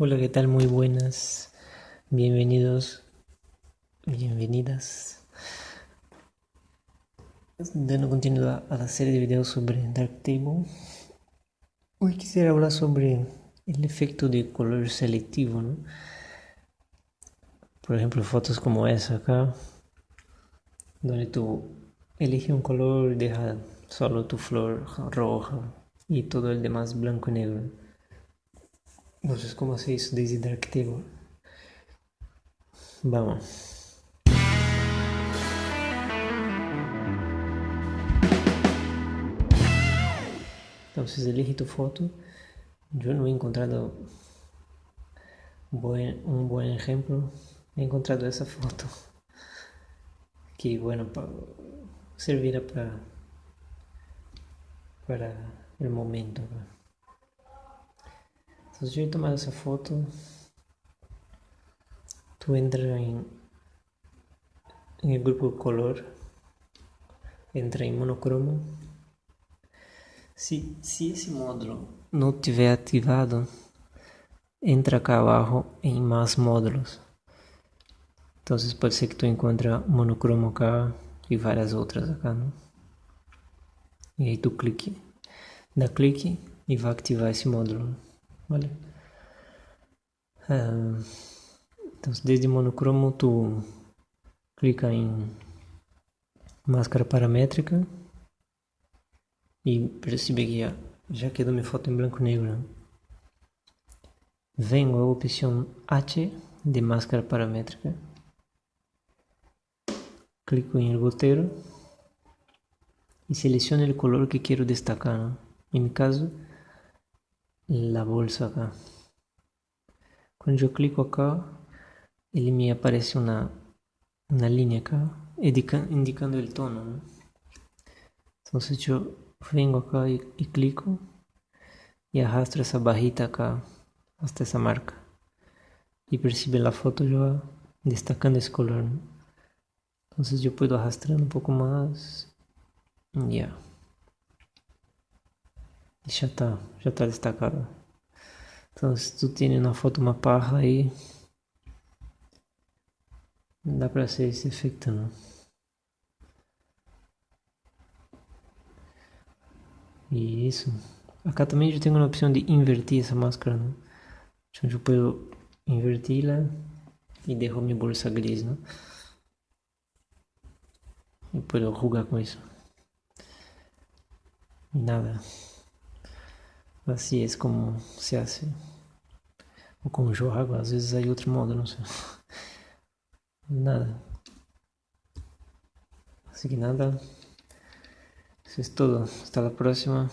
Hola, ¿qué tal? Muy buenas. Bienvenidos, bienvenidas. Dando continuidad a la serie de videos sobre Darktable. Hoy quisiera hablar sobre el efecto de color selectivo, ¿no? Por ejemplo, fotos como esa acá, donde tú eliges un color y dejas solo tu flor roja y todo el demás blanco y negro. Entonces, ¿cómo se hizo Darktable? Vamos. Entonces, elige tu foto. Yo no he encontrado un buen ejemplo. He encontrado esa foto. Que, bueno, servirá para, para el momento. Yo he tomado esa foto. Tú entras en, en el grupo color. Entra en monocromo. Si, si esse módulo não tiver ativado, entra cá abaixo em mais módulos. Então pode ser que tu encontre monocromo cá e várias outras acá, não? E aí tu clique, dá clique e vai ativar esse módulo. ¿Vale? Uh, entonces desde monocromo tú clica en máscara paramétrica e percebe que já, quedou minha foto em branco e negro. Venho a opção H de máscara paramétrica. Clico em el goteiro e seleciono o color que quero destacar. ¿no? Em meu caso, la bolsa acá. Cuando yo clico acá, él me aparece una, una línea acá, indicando el tono. Entonces yo vengo acá y, clico y arrastro esa barrita acá hasta esa marca. Y percibe la foto ya destacando ese color. Entonces yo puedo arrastrar un poco más. Ya. Yeah. Já está, já está destacado. Então se tu tem na foto uma parra aí, dá para ser esse efeito não. Isso. Acá também já tenho uma opção de invertir essa máscara, né? Então eu posso inverti-la e deixo minha bolsa gris, né? E posso rugar com isso. E nada. Así es como se hace. O con Johago, às vezes hay outro modo, não sei. Nada. Así que nada. Eso es todo. Hasta la próxima.